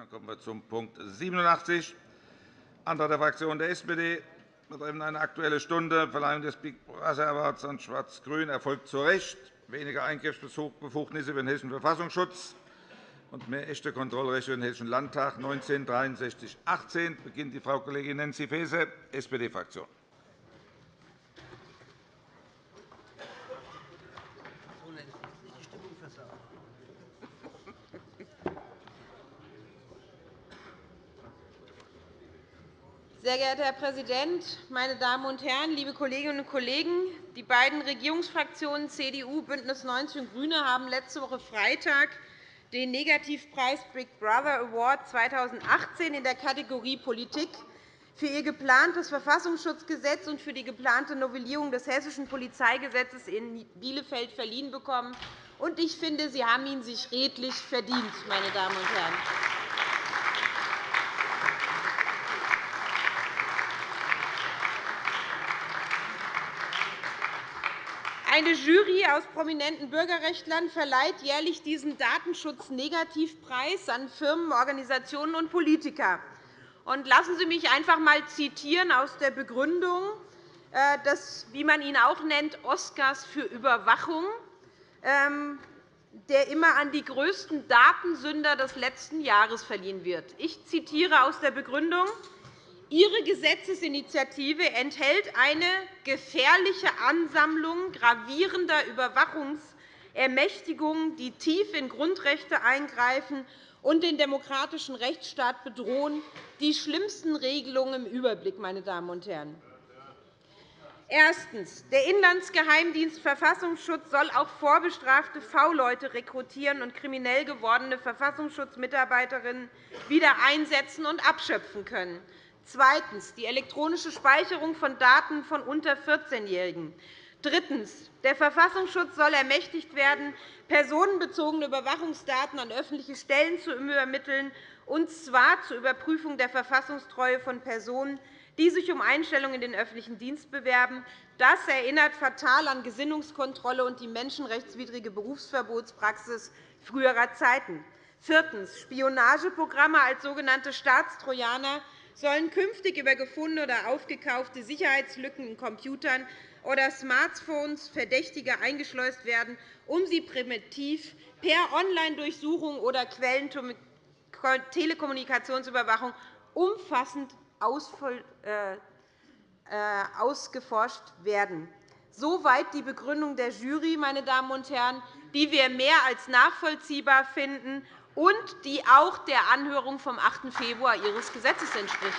Dann kommen wir zum Punkt 87, Antrag der Fraktion der SPD betreffend eine Aktuelle Stunde. Verleihung des Big Brother Awards an Schwarz-Grün erfolgt zu Recht. Weniger Eingriffsbefugnisse für den Hessischen Verfassungsschutz und mehr echte Kontrollrechte für den Hessischen Landtag 196318 beginnt die Frau Kollegin Nancy Faeser, SPD-Fraktion. Sehr geehrter Herr Präsident, meine Damen und Herren, liebe Kolleginnen und Kollegen! Die beiden Regierungsfraktionen CDU, BÜNDNIS 90 und GRÜNE haben letzte Woche Freitag den Negativpreis Big Brother Award 2018 in der Kategorie Politik für ihr geplantes Verfassungsschutzgesetz und für die geplante Novellierung des Hessischen Polizeigesetzes in Bielefeld verliehen bekommen. Ich finde, Sie haben ihn sich redlich verdient, meine Damen und Herren. Eine Jury aus prominenten Bürgerrechtlern verleiht jährlich diesen Datenschutz-Negativpreis an Firmen, Organisationen und Politiker. Lassen Sie mich einfach einmal zitieren aus der Begründung äh, des, wie man ihn auch nennt, Oscars für Überwachung, ähm, der immer an die größten Datensünder des letzten Jahres verliehen wird. Ich zitiere aus der Begründung. Ihre Gesetzesinitiative enthält eine gefährliche Ansammlung gravierender Überwachungsermächtigungen, die tief in Grundrechte eingreifen und den demokratischen Rechtsstaat bedrohen, die schlimmsten Regelungen im Überblick. Meine Damen und Herren. Erstens. Der Inlandsgeheimdienst Verfassungsschutz soll auch vorbestrafte V-Leute rekrutieren und kriminell gewordene Verfassungsschutzmitarbeiterinnen wieder einsetzen und abschöpfen können. Zweitens. Die elektronische Speicherung von Daten von unter 14-Jährigen. Drittens. Der Verfassungsschutz soll ermächtigt werden, personenbezogene Überwachungsdaten an öffentliche Stellen zu übermitteln, und zwar zur Überprüfung der Verfassungstreue von Personen, die sich um Einstellung in den öffentlichen Dienst bewerben. Das erinnert fatal an Gesinnungskontrolle und die menschenrechtswidrige Berufsverbotspraxis früherer Zeiten. Viertens. Spionageprogramme als sogenannte Staatstrojaner sollen künftig über gefundene oder aufgekaufte Sicherheitslücken in Computern oder Smartphones Verdächtiger eingeschleust werden, um sie primitiv per Online-Durchsuchung oder Quellentelekommunikationsüberwachung umfassend äh, äh, ausgeforscht werden. Soweit die Begründung der Jury, meine Damen und Herren, die wir mehr als nachvollziehbar finden und die auch der Anhörung vom 8. Februar Ihres Gesetzes entspricht.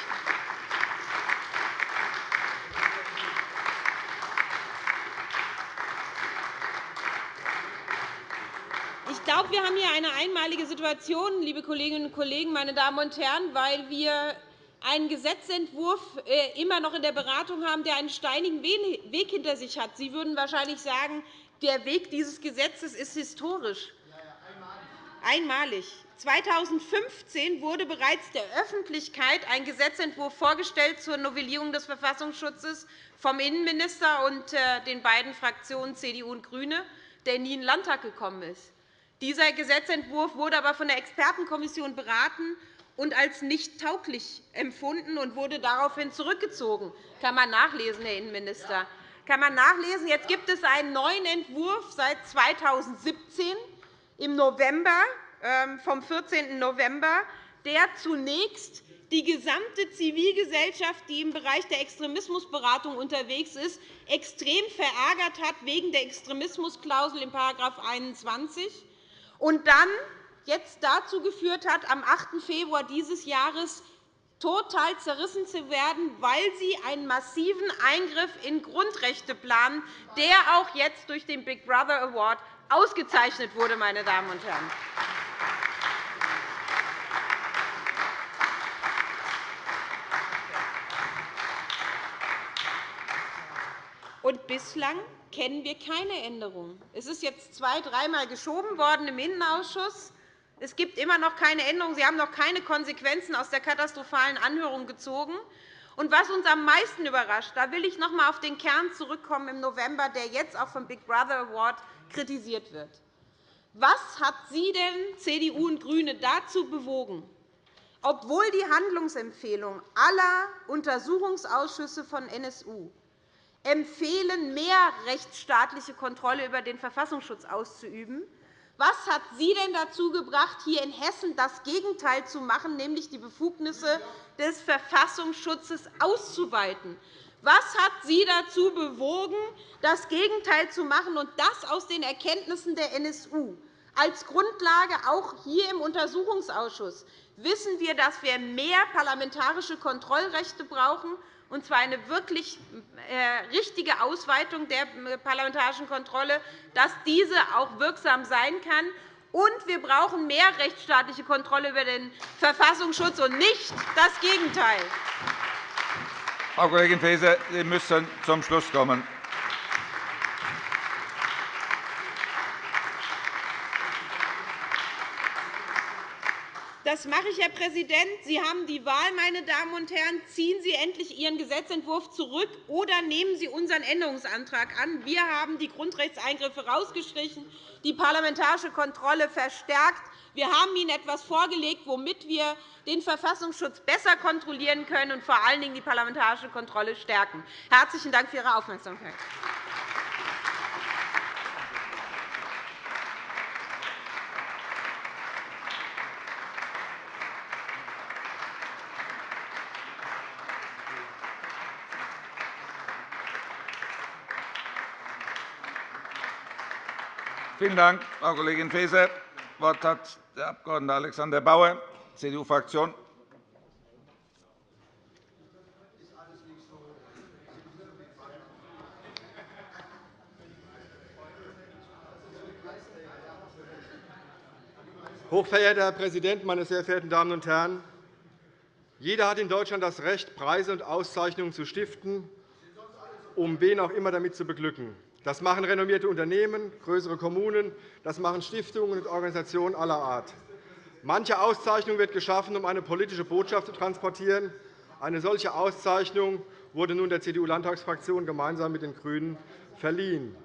Ich glaube, wir haben hier eine einmalige Situation, liebe Kolleginnen und Kollegen, meine Damen und Herren, weil wir einen Gesetzentwurf äh, immer noch in der Beratung haben, der einen steinigen Weg hinter sich hat. Sie würden wahrscheinlich sagen, der Weg dieses Gesetzes ist historisch einmalig. 2015 wurde bereits der Öffentlichkeit ein Gesetzentwurf vorgestellt zur Novellierung des Verfassungsschutzes vom Innenminister und äh, den beiden Fraktionen CDU und GRÜNE, der nie in den Landtag gekommen ist. Dieser Gesetzentwurf wurde aber von der Expertenkommission beraten und als nicht tauglich empfunden und wurde daraufhin zurückgezogen. Das kann man nachlesen, Herr Innenminister. Kann man nachlesen. Jetzt gibt es einen neuen Entwurf seit 2017 im November, ähm, vom 14. November, der zunächst die gesamte Zivilgesellschaft, die im Bereich der Extremismusberatung unterwegs ist, extrem verärgert hat wegen der Extremismusklausel in § 21 und dann jetzt dazu geführt hat, am 8. Februar dieses Jahres total zerrissen zu werden, weil sie einen massiven Eingriff in Grundrechte planen, der auch jetzt durch den Big Brother Award ausgezeichnet wurde. Meine Damen und Herren. Und bislang kennen wir keine Änderung. Es ist jetzt zwei-, dreimal geschoben worden im Innenausschuss. Es gibt immer noch keine Änderung. Sie haben noch keine Konsequenzen aus der katastrophalen Anhörung gezogen. Und was uns am meisten überrascht, da will ich noch einmal auf den Kern zurückkommen im November, der jetzt auch vom Big Brother Award kritisiert wird. Was hat Sie denn, CDU und GRÜNE, dazu bewogen, obwohl die Handlungsempfehlungen aller Untersuchungsausschüsse von NSU empfehlen, mehr rechtsstaatliche Kontrolle über den Verfassungsschutz auszuüben, was hat Sie denn dazu gebracht, hier in Hessen das Gegenteil zu machen, nämlich die Befugnisse des Verfassungsschutzes auszuweiten? Was hat Sie dazu bewogen, das Gegenteil zu machen, und das aus den Erkenntnissen der NSU? Als Grundlage auch hier im Untersuchungsausschuss wissen wir, dass wir mehr parlamentarische Kontrollrechte brauchen, und zwar eine wirklich äh, richtige Ausweitung der parlamentarischen Kontrolle, dass diese auch wirksam sein kann. Und wir brauchen mehr rechtsstaatliche Kontrolle über den Verfassungsschutz und nicht das Gegenteil. Frau Kollegin Faeser, Sie müssen zum Schluss kommen. Das mache ich, Herr Präsident. Sie haben die Wahl, meine Damen und Herren. Ziehen Sie endlich Ihren Gesetzentwurf zurück oder nehmen Sie unseren Änderungsantrag an. Wir haben die Grundrechtseingriffe herausgestrichen, die parlamentarische Kontrolle verstärkt. Wir haben Ihnen etwas vorgelegt, womit wir den Verfassungsschutz besser kontrollieren können und vor allen Dingen die parlamentarische Kontrolle stärken. Herzlichen Dank für Ihre Aufmerksamkeit. Vielen Dank, Frau Kollegin Faeser. Wort hat der Abg. Alexander Bauer, CDU-Fraktion. Hochverehrter Herr Präsident, meine sehr verehrten Damen und Herren! Jeder hat in Deutschland das Recht, Preise und Auszeichnungen zu stiften, um wen auch immer damit zu beglücken. Das machen renommierte Unternehmen, größere Kommunen, das machen Stiftungen und Organisationen aller Art. Manche Auszeichnung wird geschaffen, um eine politische Botschaft zu transportieren. Eine solche Auszeichnung wurde nun der CDU-Landtagsfraktion gemeinsam mit den GRÜNEN verliehen.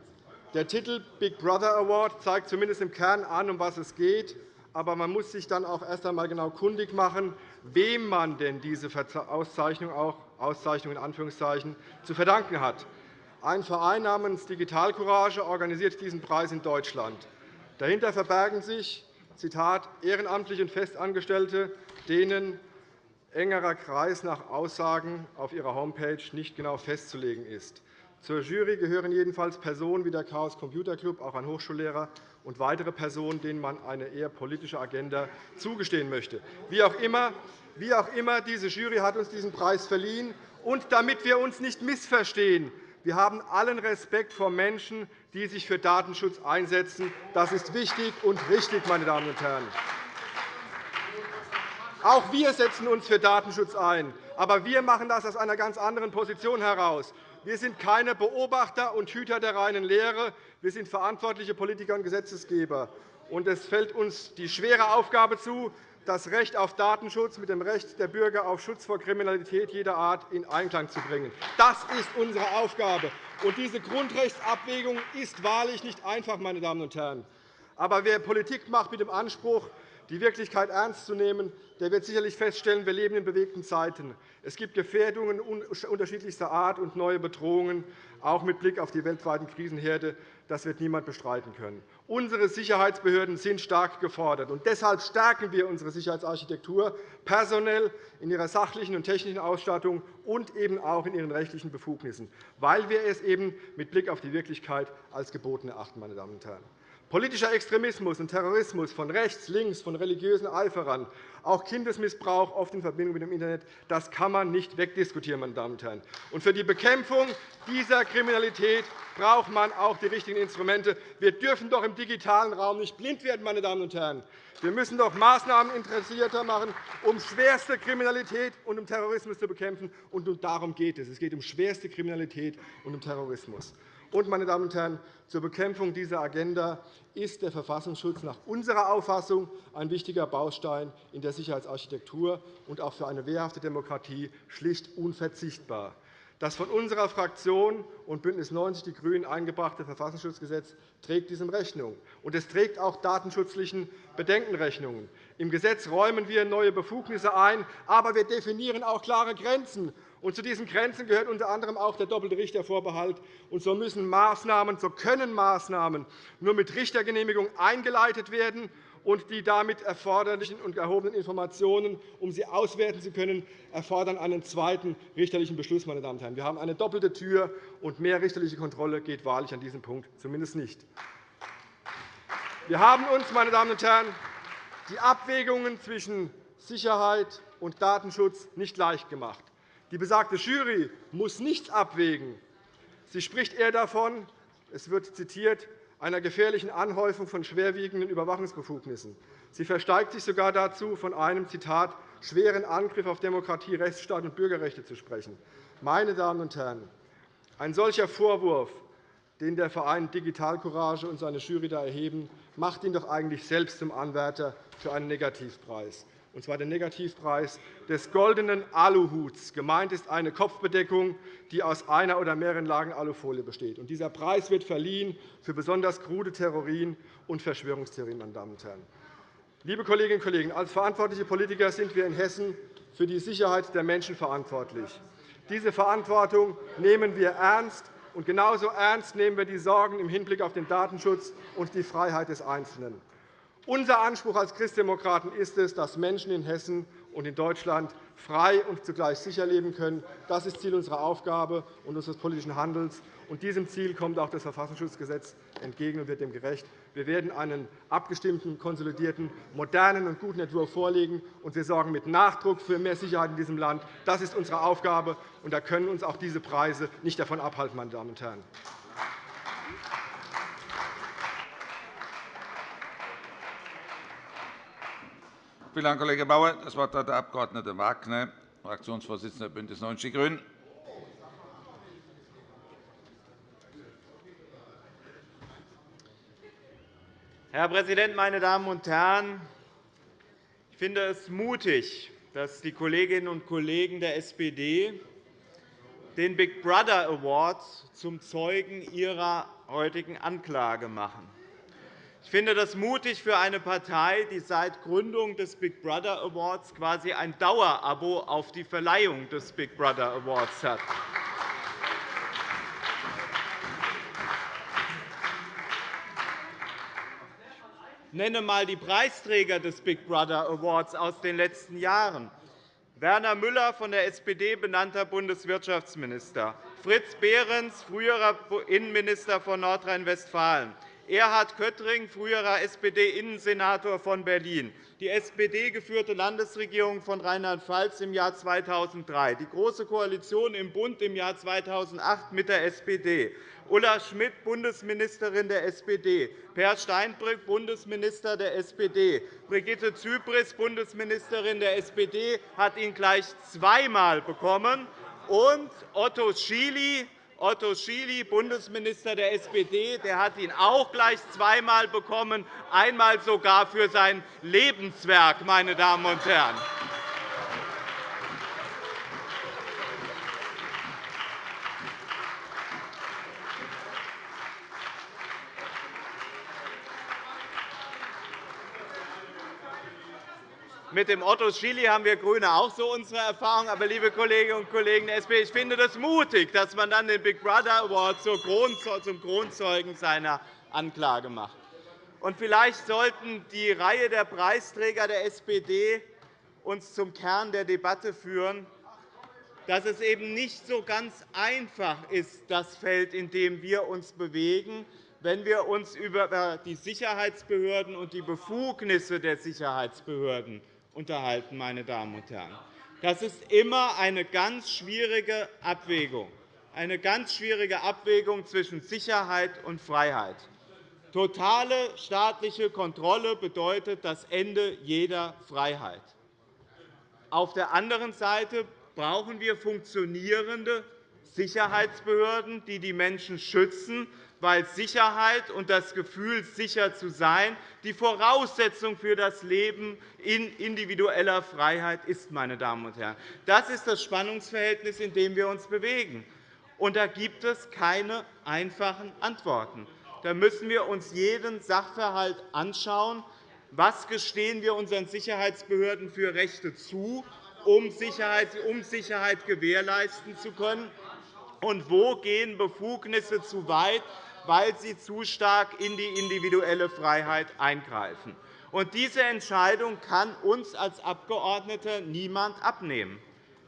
Der Titel Big Brother Award zeigt zumindest im Kern an, um was es geht. Aber man muss sich dann auch erst einmal genau kundig machen, wem man denn diese Auszeichnung, auch Auszeichnung in Anführungszeichen, zu verdanken hat. Ein Verein namens Digital Courage organisiert diesen Preis in Deutschland. Dahinter verbergen sich Zitat, ehrenamtliche und Festangestellte, denen engerer Kreis nach Aussagen auf ihrer Homepage nicht genau festzulegen ist. Zur Jury gehören jedenfalls Personen wie der Chaos Computer Club, auch ein Hochschullehrer, und weitere Personen, denen man eine eher politische Agenda zugestehen möchte. Wie auch immer, wie auch immer diese Jury hat uns diesen Preis verliehen. Und damit wir uns nicht missverstehen, wir haben allen Respekt vor Menschen, die sich für Datenschutz einsetzen. Das ist wichtig und richtig, meine Damen und Herren. Auch wir setzen uns für Datenschutz ein. Aber wir machen das aus einer ganz anderen Position heraus. Wir sind keine Beobachter und Hüter der reinen Lehre. Wir sind verantwortliche Politiker und Gesetzgeber. es fällt uns die schwere Aufgabe zu, das Recht auf Datenschutz mit dem Recht der Bürger auf Schutz vor Kriminalität jeder Art in Einklang zu bringen. Das ist unsere Aufgabe. Und diese Grundrechtsabwägung ist wahrlich nicht einfach, meine Damen und Herren. Aber wer Politik macht mit dem Anspruch, die Wirklichkeit ernst zu nehmen, der wird sicherlich feststellen, wir leben in bewegten Zeiten. Es gibt Gefährdungen unterschiedlichster Art und neue Bedrohungen, auch mit Blick auf die weltweiten Krisenherde. Das wird niemand bestreiten können. Unsere Sicherheitsbehörden sind stark gefordert. und Deshalb stärken wir unsere Sicherheitsarchitektur personell in ihrer sachlichen und technischen Ausstattung und eben auch in ihren rechtlichen Befugnissen, weil wir es eben mit Blick auf die Wirklichkeit als geboten erachten. Meine Damen und Herren. Politischer Extremismus und Terrorismus von rechts, links, von religiösen Eiferern, auch Kindesmissbrauch, oft in Verbindung mit dem Internet, das kann man nicht wegdiskutieren. Meine Damen und Herren. Und für die Bekämpfung dieser Kriminalität braucht man auch die richtigen Instrumente. Wir dürfen doch im digitalen Raum nicht blind werden. Meine Damen und Herren. Wir müssen doch Maßnahmen interessierter machen, um schwerste Kriminalität und um Terrorismus zu bekämpfen. Und darum geht es. Es geht um schwerste Kriminalität und um Terrorismus. Und, meine Damen und Herren, zur Bekämpfung dieser Agenda ist der Verfassungsschutz nach unserer Auffassung ein wichtiger Baustein in der Sicherheitsarchitektur und auch für eine wehrhafte Demokratie schlicht unverzichtbar. Das von unserer Fraktion und BÜNDNIS 90 die GRÜNEN eingebrachte Verfassungsschutzgesetz trägt diesem Rechnung. Und es trägt auch datenschutzlichen Bedenken Rechnung. Im Gesetz räumen wir neue Befugnisse ein, aber wir definieren auch klare Grenzen. Und zu diesen Grenzen gehört unter anderem auch der doppelte Richtervorbehalt. Und so müssen Maßnahmen, so können Maßnahmen nur mit Richtergenehmigung eingeleitet werden und die damit erforderlichen und erhobenen Informationen, um sie auswerten zu können, erfordern einen zweiten richterlichen Beschluss. Meine Damen und Herren. Wir haben eine doppelte Tür, und mehr richterliche Kontrolle geht wahrlich an diesem Punkt zumindest nicht. Wir haben uns, meine Damen und Herren, die Abwägungen zwischen Sicherheit und Datenschutz nicht leicht gemacht. Die besagte Jury muss nichts abwägen. Sie spricht eher davon, es wird zitiert, einer gefährlichen Anhäufung von schwerwiegenden Überwachungsbefugnissen. Sie versteigt sich sogar dazu, von einem Zitat, schweren Angriff auf Demokratie, Rechtsstaat und Bürgerrechte zu sprechen. Meine Damen und Herren, ein solcher Vorwurf, den der Verein Digitalcourage und seine Jury da erheben, macht ihn doch eigentlich selbst zum Anwärter für einen Negativpreis und zwar den Negativpreis des goldenen Aluhuts. Gemeint ist eine Kopfbedeckung, die aus einer oder mehreren Lagen Alufolie besteht. Dieser Preis wird verliehen für besonders krude Theorien und Verschwörungstheorien. Meine Damen und Herren. Liebe Kolleginnen und Kollegen, als verantwortliche Politiker sind wir in Hessen für die Sicherheit der Menschen verantwortlich. Diese Verantwortung nehmen wir ernst, und genauso ernst nehmen wir die Sorgen im Hinblick auf den Datenschutz und die Freiheit des Einzelnen. Unser Anspruch als Christdemokraten ist es, dass Menschen in Hessen und in Deutschland frei und zugleich sicher leben können. Das ist Ziel unserer Aufgabe und unseres politischen Handelns. Und diesem Ziel kommt auch das Verfassungsschutzgesetz entgegen und wird dem gerecht. Wir werden einen abgestimmten, konsolidierten, modernen und guten Entwurf vorlegen, und wir sorgen mit Nachdruck für mehr Sicherheit in diesem Land. Das ist unsere Aufgabe, und da können uns auch diese Preise nicht davon abhalten. Meine Damen und Herren. Vielen Dank, Kollege Bauer. Das Wort hat der Abg. Wagner, Fraktionsvorsitzender der BÜNDNIS 90 die GRÜNEN. Herr Präsident, meine Damen und Herren! Ich finde es mutig, dass die Kolleginnen und Kollegen der SPD den Big Brother Award zum Zeugen ihrer heutigen Anklage machen. Ich finde das mutig für eine Partei, die seit Gründung des Big Brother Awards quasi ein Dauerabo auf die Verleihung des Big Brother Awards hat. Nenne einmal die Preisträger des Big Brother Awards aus den letzten Jahren. Werner Müller von der SPD benannter Bundeswirtschaftsminister, Fritz Behrens, früherer Innenminister von Nordrhein-Westfalen, Erhard Köttring, früherer SPD-Innensenator von Berlin, die SPD-geführte Landesregierung von Rheinland-Pfalz im Jahr 2003, die Große Koalition im Bund im Jahr 2008 mit der SPD, Ulla Schmidt, Bundesministerin der SPD, Per Steinbrück, Bundesminister der SPD, Brigitte Zypris, Bundesministerin der SPD, hat ihn gleich zweimal bekommen, und Otto Schily, Otto Schily, Bundesminister der SPD, der hat ihn auch gleich zweimal bekommen, einmal sogar für sein Lebenswerk. Meine Damen und Herren. Mit dem Otto Schily haben wir GRÜNE auch so unsere Erfahrung. Aber, liebe Kolleginnen und Kollegen der SPD, ich finde das mutig, dass man dann den Big Brother Award zum Kronzeugen seiner Anklage macht. Und vielleicht sollten die Reihe der Preisträger der SPD uns zum Kern der Debatte führen, dass es eben nicht so ganz einfach ist, das Feld, in dem wir uns bewegen, wenn wir uns über die Sicherheitsbehörden und die Befugnisse der Sicherheitsbehörden unterhalten. Meine Damen und Herren. Das ist immer eine ganz schwierige Abwägung, eine ganz schwierige Abwägung zwischen Sicherheit und Freiheit. Totale staatliche Kontrolle bedeutet das Ende jeder Freiheit. Auf der anderen Seite brauchen wir funktionierende Sicherheitsbehörden, die die Menschen schützen, weil Sicherheit und das Gefühl, sicher zu sein, die Voraussetzung für das Leben in individueller Freiheit ist. Meine Damen und Herren. Das ist das Spannungsverhältnis, in dem wir uns bewegen. Und da gibt es keine einfachen Antworten. Da müssen wir uns jeden Sachverhalt anschauen. Was gestehen wir unseren Sicherheitsbehörden für Rechte zu, um Sicherheit, um Sicherheit gewährleisten zu können? Und wo gehen Befugnisse zu weit, weil sie zu stark in die individuelle Freiheit eingreifen. Und diese Entscheidung kann uns als Abgeordnete niemand abnehmen.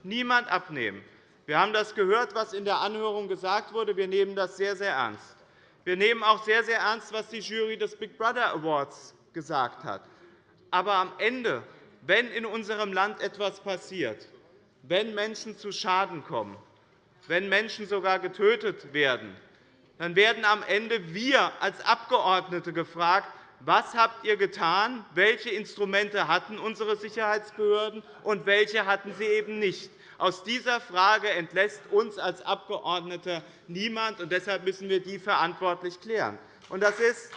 Niemand abnehmen. Wir haben das gehört, was in der Anhörung gesagt wurde. Wir nehmen das sehr, sehr ernst. Wir nehmen auch sehr, sehr ernst, was die Jury des Big Brother Awards gesagt hat. Aber am Ende, wenn in unserem Land etwas passiert, wenn Menschen zu Schaden kommen, wenn Menschen sogar getötet werden, dann werden am Ende wir als Abgeordnete gefragt, was habt ihr getan, welche Instrumente hatten unsere Sicherheitsbehörden und welche hatten sie eben nicht. Aus dieser Frage entlässt uns als Abgeordnete niemand, und deshalb müssen wir die verantwortlich klären. Und das ist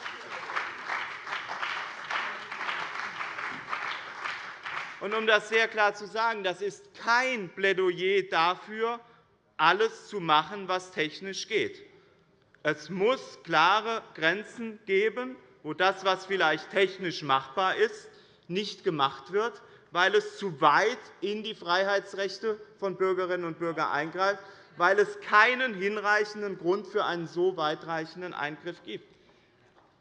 Und um das sehr klar zu sagen, das ist kein Plädoyer dafür, alles zu machen, was technisch geht. Es muss klare Grenzen geben, wo das, was vielleicht technisch machbar ist, nicht gemacht wird, weil es zu weit in die Freiheitsrechte von Bürgerinnen und Bürgern eingreift, weil es keinen hinreichenden Grund für einen so weitreichenden Eingriff gibt.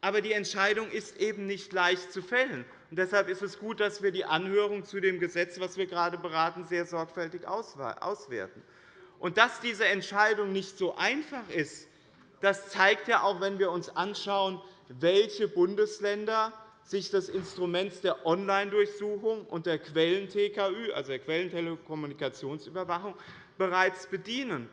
Aber die Entscheidung ist eben nicht leicht zu fällen. deshalb ist es gut, dass wir die Anhörung zu dem Gesetz, das wir gerade beraten, sehr sorgfältig auswerten. Und dass diese Entscheidung nicht so einfach ist, das zeigt ja auch, wenn wir uns anschauen, welche Bundesländer sich des Instruments der Online-Durchsuchung und der Quellen-TKÜ, also der Quellentelekommunikationsüberwachung, bereits bedienen.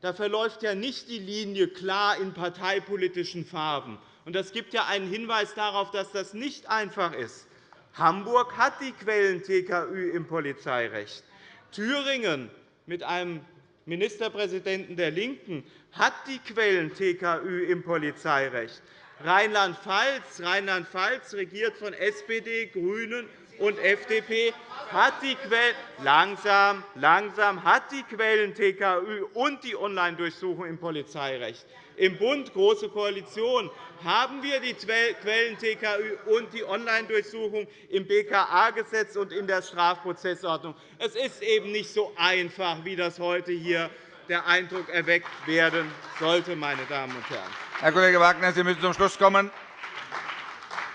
Da verläuft ja nicht die Linie klar in parteipolitischen Farben. Es gibt ja einen Hinweis darauf, dass das nicht einfach ist. Hamburg hat die Quellen-TKÜ im Polizeirecht. Thüringen mit einem Ministerpräsidenten der LINKEN hat die Quellen-TKÜ im Polizeirecht. Rheinland-Pfalz, Rheinland regiert von SPD, GRÜNEN und FDP, hat die Quellen langsam, langsam hat die Quellen-TKÜ und die Online-Durchsuchung im Polizeirecht. Im Bund Große Koalition haben wir die Quellen-TKÜ und die Online-Durchsuchung im BKA-Gesetz und in der Strafprozessordnung. Es ist eben nicht so einfach, wie das heute hier der Eindruck erweckt werden sollte. Meine Damen und Herren. Herr Kollege Wagner, Sie müssen zum Schluss kommen.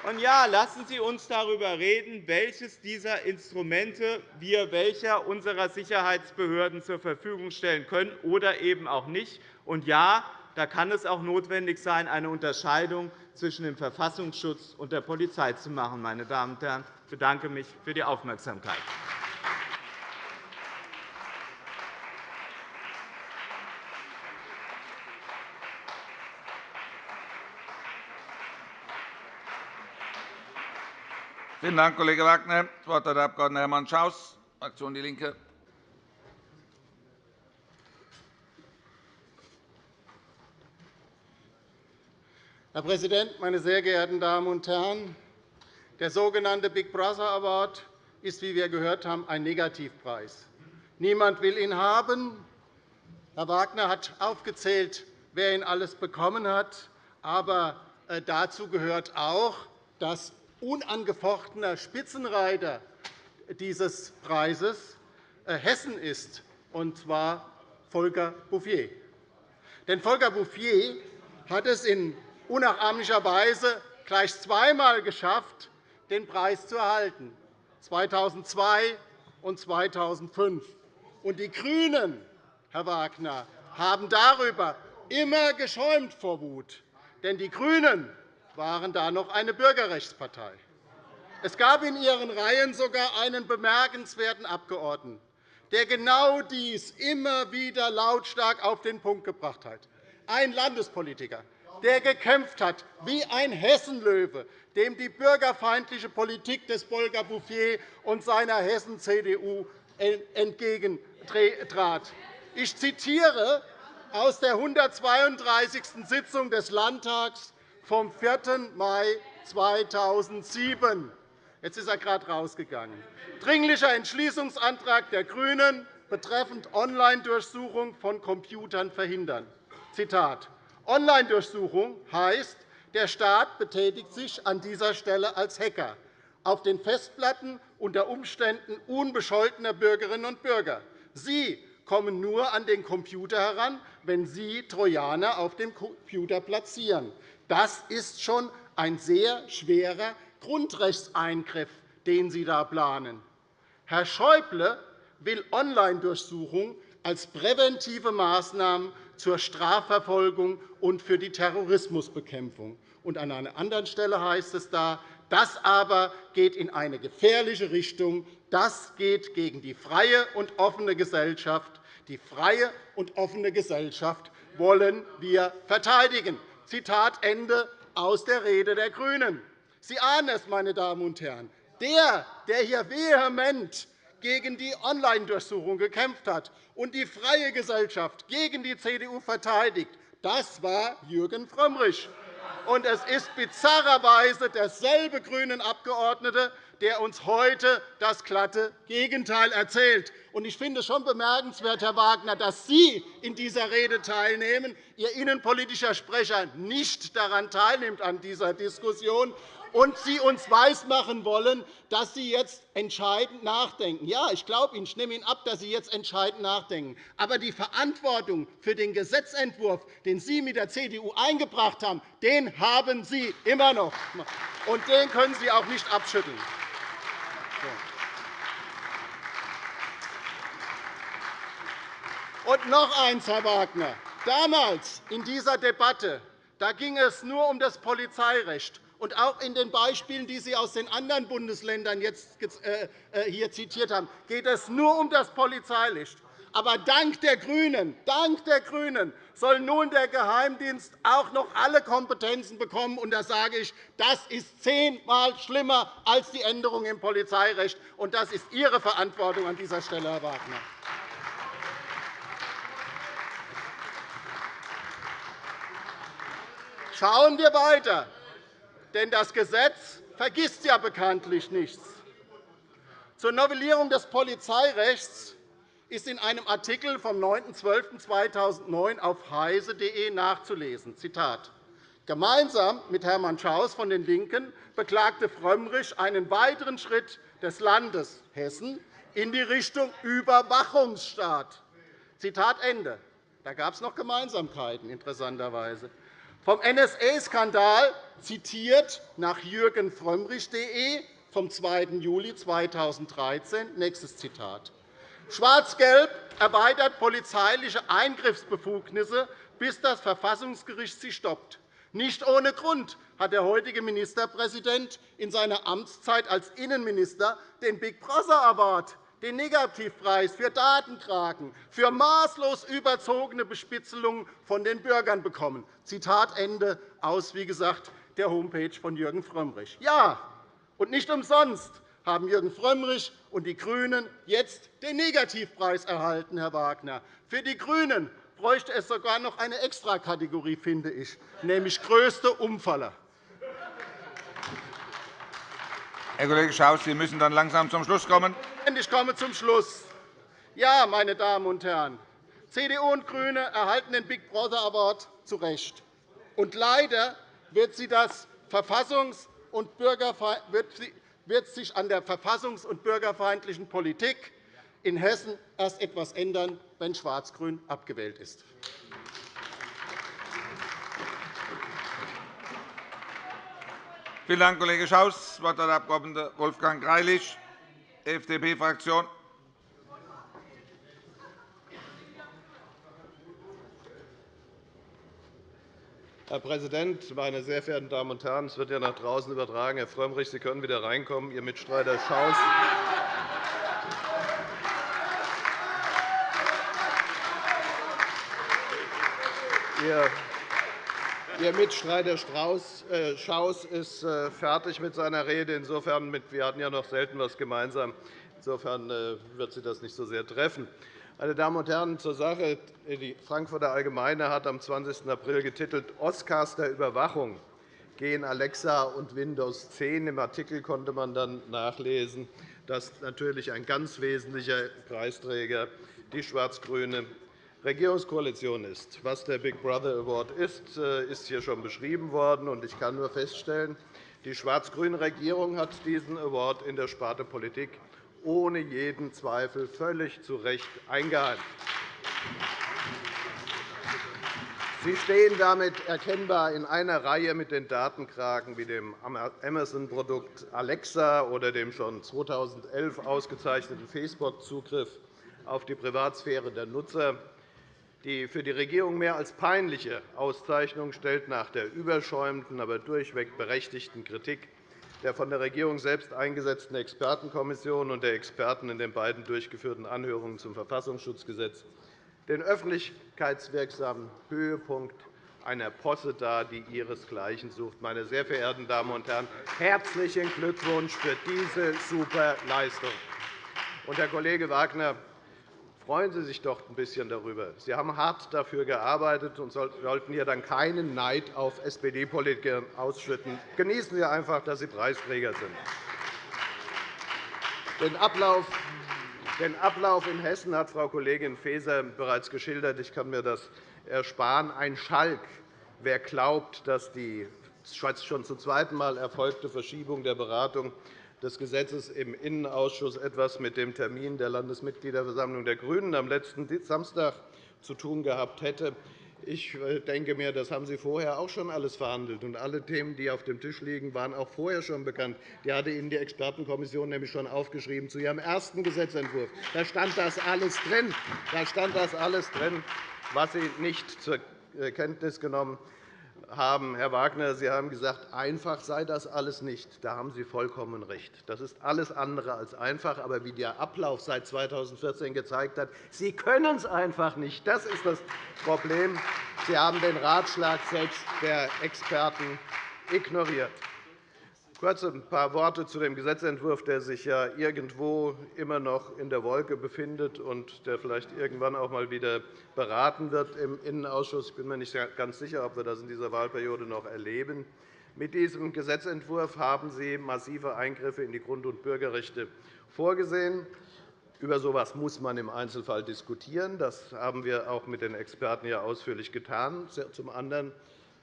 Und ja, lassen Sie uns darüber reden, welches dieser Instrumente wir welcher unserer Sicherheitsbehörden zur Verfügung stellen können oder eben auch nicht. Und ja, da kann es auch notwendig sein, eine Unterscheidung zwischen dem Verfassungsschutz und der Polizei zu machen. Meine Damen und Herren, ich bedanke mich für die Aufmerksamkeit. Vielen Dank, Kollege Wagner. Das Wort hat der Abg. Hermann Schaus, Fraktion DIE LINKE. Herr Präsident, meine sehr geehrten Damen und Herren! Der sogenannte Big Brother Award ist, wie wir gehört haben, ein Negativpreis. Niemand will ihn haben. Herr Wagner hat aufgezählt, wer ihn alles bekommen hat. Aber äh, dazu gehört auch, dass unangefochtener Spitzenreiter dieses Preises äh, Hessen ist, und zwar Volker Bouffier. Denn Volker Bouffier hat es in unnachahmlicher Weise gleich zweimal geschafft, den Preis zu erhalten, 2002 und 2005. Und die GRÜNEN, Herr Wagner, haben darüber immer geschäumt vor Wut. Denn die GRÜNEN waren da noch eine Bürgerrechtspartei. Es gab in ihren Reihen sogar einen bemerkenswerten Abgeordneten, der genau dies immer wieder lautstark auf den Punkt gebracht hat. Ein Landespolitiker, der gekämpft hat wie ein Hessenlöwe, dem die bürgerfeindliche Politik des Bolger Bouffier und seiner Hessen-CDU entgegentrat. Ich zitiere aus der 132. Sitzung des Landtags vom 4. Mai 2007. Jetzt ist er gerade rausgegangen. Dringlicher Entschließungsantrag der GRÜNEN betreffend Online-Durchsuchung von Computern verhindern. Zitat. Online-Durchsuchung heißt, der Staat betätigt sich an dieser Stelle als Hacker auf den Festplatten unter Umständen unbescholtener Bürgerinnen und Bürger. Sie kommen nur an den Computer heran, wenn Sie Trojaner auf dem Computer platzieren. Das ist schon ein sehr schwerer Grundrechtseingriff, den Sie da planen. Herr Schäuble will Online-Durchsuchung als präventive Maßnahmen zur Strafverfolgung und für die Terrorismusbekämpfung. Und an einer anderen Stelle heißt es da, das aber geht in eine gefährliche Richtung. Das geht gegen die freie und offene Gesellschaft. Die freie und offene Gesellschaft wollen wir verteidigen. Zitat Ende aus der Rede der GRÜNEN. Sie ahnen es, meine Damen und Herren. Der, der hier vehement gegen die Online-Durchsuchung gekämpft hat und die freie Gesellschaft gegen die CDU verteidigt, das war Jürgen Frömmrich. Und es ist bizarrerweise derselbe grünen Abgeordnete, der uns heute das glatte Gegenteil erzählt. Ich finde es schon bemerkenswert, Herr Wagner, dass Sie in dieser Rede teilnehmen, Ihr innenpolitischer Sprecher nicht daran teilnimmt an dieser Diskussion und Sie uns weismachen wollen, dass Sie jetzt entscheidend nachdenken. Ja, ich glaube Ihnen, ich nehme Ihnen ab, dass Sie jetzt entscheidend nachdenken. Aber die Verantwortung für den Gesetzentwurf, den Sie mit der CDU eingebracht haben, den haben Sie immer noch. Und den können Sie auch nicht abschütteln. Und noch eins, Herr Wagner. Damals in dieser Debatte da ging es nur um das Polizeirecht. Und auch in den Beispielen, die Sie aus den anderen Bundesländern jetzt äh, äh, hier zitiert haben, geht es nur um das Polizeirecht. Aber dank der GRÜNEN, dank der GRÜNEN soll nun der Geheimdienst auch noch alle Kompetenzen bekommen. Und da sage ich, das ist zehnmal schlimmer als die Änderung im Polizeirecht. Und das ist Ihre Verantwortung an dieser Stelle, Herr Wagner. Schauen wir weiter. Denn das Gesetz vergisst ja bekanntlich nichts. Zur Novellierung des Polizeirechts ist in einem Artikel vom 9.12.2009 auf heise.de nachzulesen. Zitat. Gemeinsam mit Hermann Schaus von den LINKEN beklagte Frömmrich einen weiteren Schritt des Landes Hessen in die Richtung Überwachungsstaat. Zitat Ende. Da gab es noch Gemeinsamkeiten, interessanterweise. Vom NSA-Skandal zitiert nach Jürgen Frömmrich.de vom 2. Juli 2013. Nächstes Zitat. Schwarz-Gelb erweitert polizeiliche Eingriffsbefugnisse, bis das Verfassungsgericht sie stoppt. Nicht ohne Grund hat der heutige Ministerpräsident in seiner Amtszeit als Innenminister den Big Brother Award den Negativpreis für Datenkraken, für maßlos überzogene Bespitzelungen von den Bürgern bekommen. Zitat Ende aus, wie gesagt, der Homepage von Jürgen Frömmrich. Ja, und nicht umsonst haben Jürgen Frömmrich und die GRÜNEN jetzt den Negativpreis erhalten, Herr Wagner. Für die GRÜNEN bräuchte es sogar noch eine Extrakategorie, finde ich, nämlich größte Umfaller. Herr Kollege Schaus, Sie müssen dann langsam zum Schluss kommen. Ich komme zum Schluss. Ja, meine Damen und Herren, CDU und GRÜNE erhalten den Big Brother Award zu Recht. Und leider wird, sie das Verfassungs- und wird sich an der verfassungs- und bürgerfeindlichen Politik in Hessen erst etwas ändern, wenn Schwarz-Grün abgewählt ist. Vielen Dank, Kollege Schaus. Das Wort hat der Abg. Wolfgang Greilich, FDP-Fraktion. Herr Präsident, meine sehr verehrten Damen und Herren! Es wird ja nach draußen übertragen. Herr Frömmrich, Sie können wieder reinkommen. Ihr Mitstreiter Schaus. Ihr Mitstreiter äh, Schaus ist äh, fertig mit seiner Rede. Insofern, wir hatten ja noch selten etwas gemeinsam. Insofern äh, wird Sie das nicht so sehr treffen. Meine Damen und Herren, zur Sache. Die Frankfurter Allgemeine hat am 20. April getitelt Oscars der Überwachung gehen Alexa und Windows 10. Im Artikel konnte man dann nachlesen, dass natürlich ein ganz wesentlicher Preisträger die schwarz-grüne Regierungskoalition ist. Was der Big Brother Award ist, äh, ist hier schon beschrieben worden. Ich kann nur feststellen, die schwarz-grüne Regierung hat diesen Award in der Sparte Politik ohne jeden Zweifel völlig zu Recht eingeheimst. Sie stehen damit erkennbar in einer Reihe mit den Datenkraken wie dem Amazon-Produkt Alexa oder dem schon 2011 ausgezeichneten Facebook-Zugriff auf die Privatsphäre der Nutzer. Die für die Regierung mehr als peinliche Auszeichnung stellt nach der überschäumenden, aber durchweg berechtigten Kritik der von der Regierung selbst eingesetzten Expertenkommission und der Experten in den beiden durchgeführten Anhörungen zum Verfassungsschutzgesetz den öffentlichkeitswirksamen Höhepunkt einer Posse dar, die ihresgleichen sucht. Meine sehr verehrten Damen und Herren, herzlichen Glückwunsch für diese super Leistung. Und, Herr Kollege Wagner, freuen Sie sich doch ein bisschen darüber. Sie haben hart dafür gearbeitet und sollten hier dann keinen Neid auf SPD-Politiker ausschütten. Genießen Sie einfach, dass Sie Preisträger sind. Den Ablauf den Ablauf in Hessen hat Frau Kollegin Faeser bereits geschildert. Ich kann mir das ersparen. Ein Schalk, wer glaubt, dass die schon zum zweiten Mal erfolgte Verschiebung der Beratung des Gesetzes im Innenausschuss etwas mit dem Termin der Landesmitgliederversammlung der GRÜNEN am letzten Samstag zu tun gehabt hätte, ich äh, denke mir, das haben Sie vorher auch schon alles verhandelt. Und alle Themen, die auf dem Tisch liegen, waren auch vorher schon bekannt. Die hatte Ihnen die Expertenkommission nämlich schon aufgeschrieben zu Ihrem ersten Gesetzentwurf. Da stand das alles drin. Da stand das alles drin, was Sie nicht zur äh, Kenntnis genommen haben. Herr Wagner, Sie haben gesagt, einfach sei das alles nicht. Da haben Sie vollkommen recht. Das ist alles andere als einfach. Aber wie der Ablauf seit 2014 gezeigt hat, Sie können es einfach nicht. Das ist das Problem. Sie haben den Ratschlag selbst der Experten ignoriert. Kurz ein paar Worte zu dem Gesetzentwurf, der sich ja irgendwo immer noch in der Wolke befindet und der vielleicht irgendwann auch einmal wieder beraten wird im Innenausschuss. Ich bin mir nicht ganz sicher, ob wir das in dieser Wahlperiode noch erleben. Mit diesem Gesetzentwurf haben Sie massive Eingriffe in die Grund- und Bürgerrechte vorgesehen. Über so etwas muss man im Einzelfall diskutieren. Das haben wir auch mit den Experten ausführlich getan. Zum anderen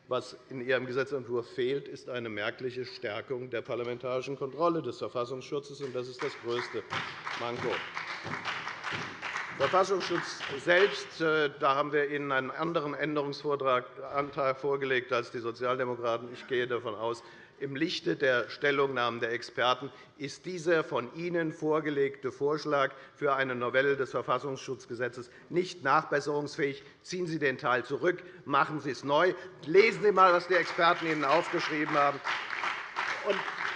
was in Ihrem Gesetzentwurf fehlt, ist eine merkliche Stärkung der parlamentarischen Kontrolle des Verfassungsschutzes. Das ist das größte Manko. Verfassungsschutz selbst, äh, da haben wir Ihnen einen anderen Änderungsantrag vorgelegt als die Sozialdemokraten. Ich gehe davon aus, im Lichte der Stellungnahmen der Experten ist dieser von Ihnen vorgelegte Vorschlag für eine Novelle des Verfassungsschutzgesetzes nicht nachbesserungsfähig. Ziehen Sie den Teil zurück, machen Sie es neu. Lesen Sie einmal, was die Experten Ihnen aufgeschrieben haben.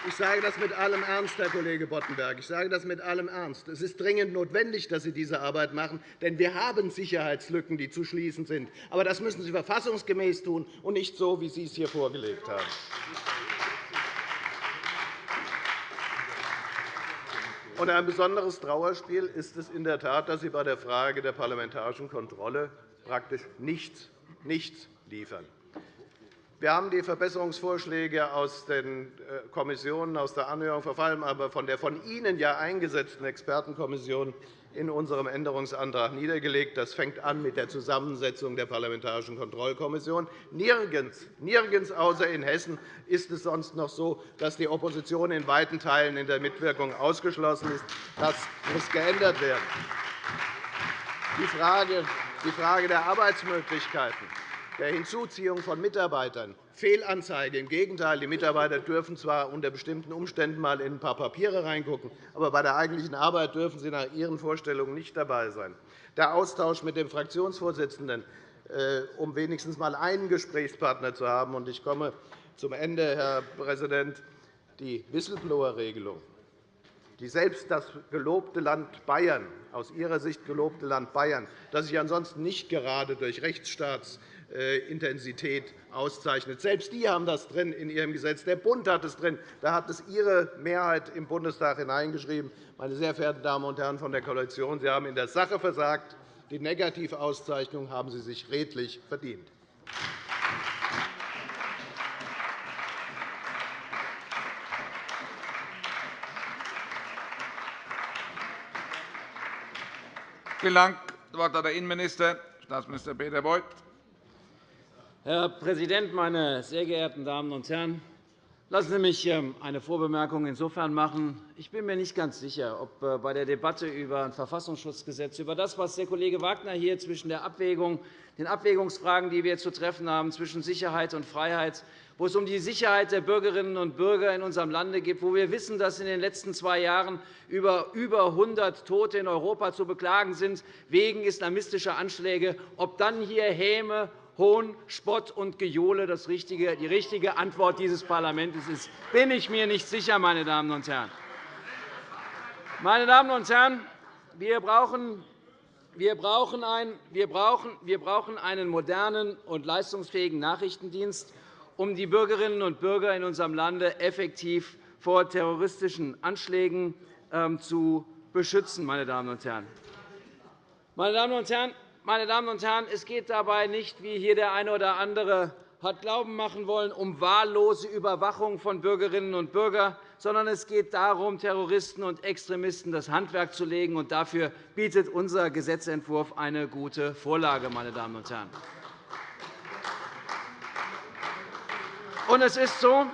Ich sage das mit allem Ernst, Herr Kollege Boddenberg. Ich sage das mit allem Ernst. Es ist dringend notwendig, dass Sie diese Arbeit machen, denn wir haben Sicherheitslücken, die zu schließen sind. Aber das müssen Sie verfassungsgemäß tun und nicht so, wie Sie es hier vorgelegt haben. Ein besonderes Trauerspiel ist es in der Tat, dass Sie bei der Frage der parlamentarischen Kontrolle praktisch nichts, nichts liefern. Wir haben die Verbesserungsvorschläge aus den äh, Kommissionen, aus der Anhörung, vor allem aber von der von Ihnen ja eingesetzten Expertenkommission in unserem Änderungsantrag niedergelegt. Das fängt an mit der Zusammensetzung der Parlamentarischen Kontrollkommission. Nirgends, nirgends außer in Hessen ist es sonst noch so, dass die Opposition in weiten Teilen in der Mitwirkung ausgeschlossen ist. Das muss geändert werden. Die Frage, die Frage der Arbeitsmöglichkeiten der Hinzuziehung von Mitarbeitern Fehlanzeige. Im Gegenteil, die Mitarbeiter dürfen zwar unter bestimmten Umständen einmal in ein paar Papiere reingucken, aber bei der eigentlichen Arbeit dürfen sie nach ihren Vorstellungen nicht dabei sein. Der Austausch mit dem Fraktionsvorsitzenden, äh, um wenigstens einmal einen Gesprächspartner zu haben. Ich komme zum Ende, Herr Präsident. Die Whistleblower-Regelung, die selbst das gelobte Land Bayern, aus Ihrer Sicht gelobte Land Bayern, das sich ansonsten nicht gerade durch Rechtsstaats Intensität auszeichnet. Selbst die haben das drin in ihrem Gesetz. Der Bund hat es drin. Da hat es Ihre Mehrheit im Bundestag hineingeschrieben. Meine sehr verehrten Damen und Herren von der Koalition, Sie haben in der Sache versagt. Die Negativauszeichnung haben Sie sich redlich verdient. Vielen Dank. Das Wort hat der Innenminister, Staatsminister Peter Beuth. Herr Präsident, meine sehr geehrten Damen und Herren! Lassen Sie mich ähm, eine Vorbemerkung insofern machen. Ich bin mir nicht ganz sicher, ob äh, bei der Debatte über ein Verfassungsschutzgesetz, über das, was der Kollege Wagner hier zwischen der Abwägung, den Abwägungsfragen, die wir zu treffen haben, zwischen Sicherheit und Freiheit, wo es um die Sicherheit der Bürgerinnen und Bürger in unserem Lande geht, wo wir wissen, dass in den letzten zwei Jahren über über 100 Tote in Europa zu beklagen sind wegen islamistischer Anschläge, ob dann hier Häme, Hohn, Spott und Gejohle das richtige, die richtige Antwort dieses Parlaments ist, bin ich mir nicht sicher, meine Damen und Herren. Meine Damen und Herren, wir brauchen wir brauchen, einen modernen und leistungsfähigen Nachrichtendienst um die Bürgerinnen und Bürger in unserem Lande effektiv vor terroristischen Anschlägen ähm, zu beschützen. Meine Damen und Herren. Meine Damen und Herren, meine Damen und Herren, es geht dabei nicht, wie hier der eine oder andere hat glauben machen wollen, um wahllose Überwachung von Bürgerinnen und Bürgern, sondern es geht darum, Terroristen und Extremisten das Handwerk zu legen. Und dafür bietet unser Gesetzentwurf eine gute Vorlage. Meine Damen und Herren. Und es ist so,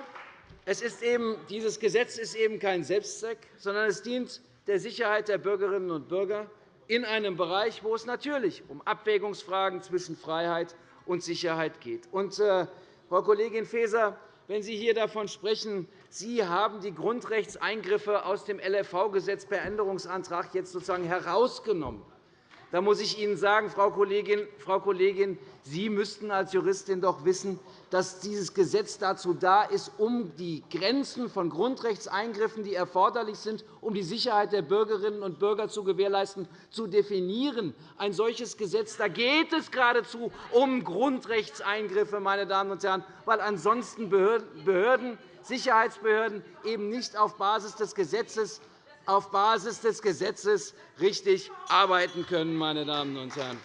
es ist eben, dieses Gesetz ist eben kein Selbstzweck, sondern es dient der Sicherheit der Bürgerinnen und Bürger in einem Bereich, wo es natürlich um Abwägungsfragen zwischen Freiheit und Sicherheit geht. Und, äh, Frau Kollegin Faeser, wenn Sie hier davon sprechen, Sie haben die Grundrechtseingriffe aus dem LFV-Gesetz per Änderungsantrag jetzt sozusagen herausgenommen, da muss ich Ihnen sagen, Frau Kollegin, Frau Kollegin, Sie müssten als Juristin doch wissen, dass dieses Gesetz dazu da ist, um die Grenzen von Grundrechtseingriffen, die erforderlich sind, um die Sicherheit der Bürgerinnen und Bürger zu gewährleisten, zu definieren. Ein solches Gesetz, da geht es geradezu um Grundrechtseingriffe, meine Damen und Herren, weil ansonsten Behörden, Sicherheitsbehörden eben nicht auf Basis des Gesetzes auf Basis des Gesetzes richtig arbeiten können. Meine Damen und Herren.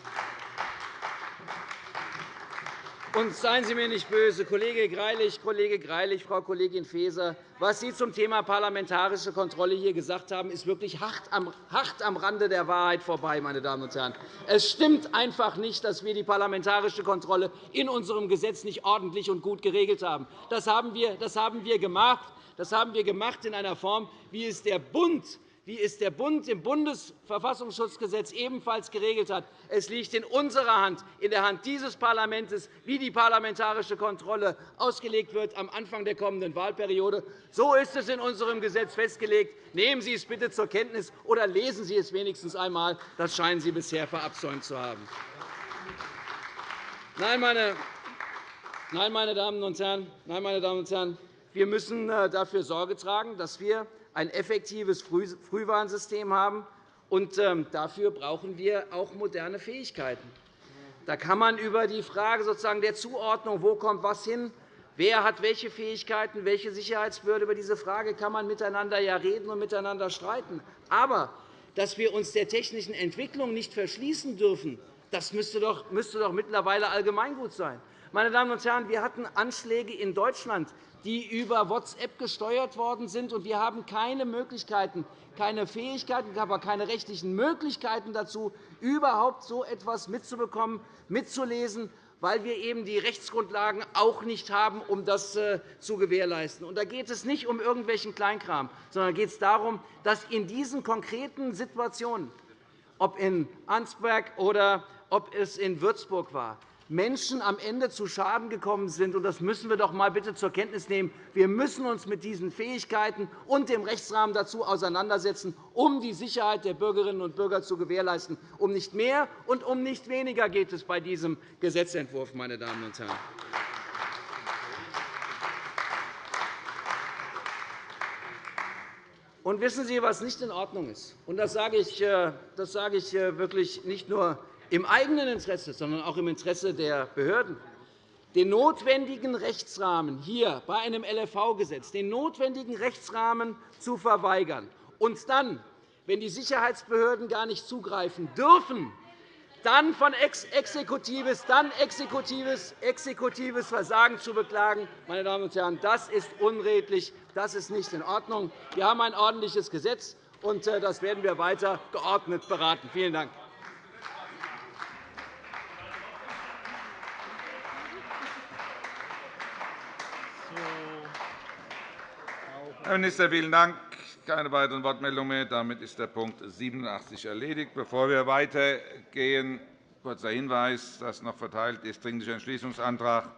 Und seien Sie mir nicht böse, Kollege Greilich, Kollege Greilich, Frau Kollegin Faeser, was Sie zum Thema parlamentarische Kontrolle hier gesagt haben, ist wirklich hart am Rande der Wahrheit vorbei. Meine Damen und Herren. Es stimmt einfach nicht, dass wir die parlamentarische Kontrolle in unserem Gesetz nicht ordentlich und gut geregelt haben. Das haben wir gemacht. Das haben wir gemacht in einer Form, wie es der Bund wie es der Bund im Bundesverfassungsschutzgesetz ebenfalls geregelt hat. Es liegt in unserer Hand, in der Hand dieses Parlaments, wie die parlamentarische Kontrolle ausgelegt wird am Anfang der kommenden Wahlperiode. So ist es in unserem Gesetz festgelegt. Nehmen Sie es bitte zur Kenntnis oder lesen Sie es wenigstens einmal. Das scheinen Sie bisher verabsäumt zu haben. Nein, meine Damen und Herren, nein, meine Damen und Herren, wir müssen äh, dafür Sorge tragen, dass wir ein effektives Frühwarnsystem haben. Und ähm, dafür brauchen wir auch moderne Fähigkeiten. Da kann man über die Frage sozusagen der Zuordnung, wo kommt was hin, wer hat welche Fähigkeiten, welche Sicherheitsbehörde, über diese Frage kann man miteinander ja reden und miteinander streiten. Aber dass wir uns der technischen Entwicklung nicht verschließen dürfen, das müsste doch, müsste doch mittlerweile allgemeingut sein. Meine Damen und Herren, wir hatten Anschläge in Deutschland, die über WhatsApp gesteuert worden sind. Wir haben keine Möglichkeiten, keine Fähigkeiten, aber keine rechtlichen Möglichkeiten dazu, überhaupt so etwas mitzubekommen, mitzulesen, weil wir eben die Rechtsgrundlagen auch nicht haben, um das äh, zu gewährleisten. Da geht es nicht um irgendwelchen Kleinkram, sondern geht es darum, dass in diesen konkreten Situationen, ob in Ansberg oder ob es in Würzburg war, Menschen am Ende zu Schaden gekommen sind. Das müssen wir doch einmal bitte zur Kenntnis nehmen. Wir müssen uns mit diesen Fähigkeiten und dem Rechtsrahmen dazu auseinandersetzen, um die Sicherheit der Bürgerinnen und Bürger zu gewährleisten. Um nicht mehr und um nicht weniger geht es bei diesem Gesetzentwurf. Meine Damen und Herren. Und wissen Sie, was nicht in Ordnung ist? Und das sage ich, äh, das sage ich äh, wirklich nicht nur im eigenen Interesse, sondern auch im Interesse der Behörden den notwendigen Rechtsrahmen hier bei einem LFV-Gesetz den notwendigen Rechtsrahmen zu verweigern und dann, wenn die Sicherheitsbehörden gar nicht zugreifen dürfen, dann von exekutives, dann exekutives, exekutives Versagen zu beklagen, meine Damen und Herren, das ist unredlich, das ist nicht in Ordnung. Wir haben ein ordentliches Gesetz, und äh, das werden wir weiter geordnet beraten. Vielen Dank. Herr Minister, vielen Dank. Keine weiteren Wortmeldungen mehr. Damit ist der Punkt 87 erledigt. Bevor wir weitergehen, kurzer Hinweis, dass noch verteilt ist Dringlicher Entschließungsantrag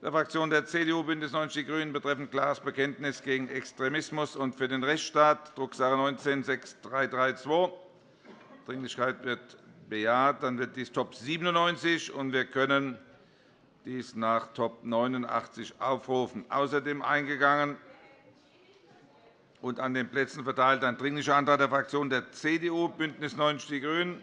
der Fraktion der CDU BÜNDNIS 90 die GRÜNEN betreffend klares Bekenntnis gegen Extremismus und für den Rechtsstaat, Drucksache 19-6332. Dringlichkeit wird bejaht. Dann wird dies Top 97, und wir können dies nach Top 89 aufrufen. Außerdem eingegangen und an den Plätzen verteilt ein Dringlicher Antrag der Fraktionen der CDU, BÜNDNIS 90 die GRÜNEN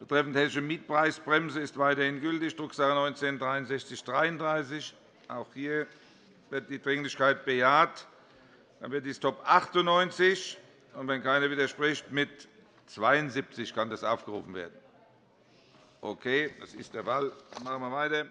betreffend hessische Mietpreisbremse ist weiterhin gültig, Drucksache 19 /6333. Auch hier wird die Dringlichkeit bejaht. Dann wird dies Top 98 und wenn keiner widerspricht, mit 72 kann das aufgerufen werden. Okay, das ist der Fall. Machen wir weiter.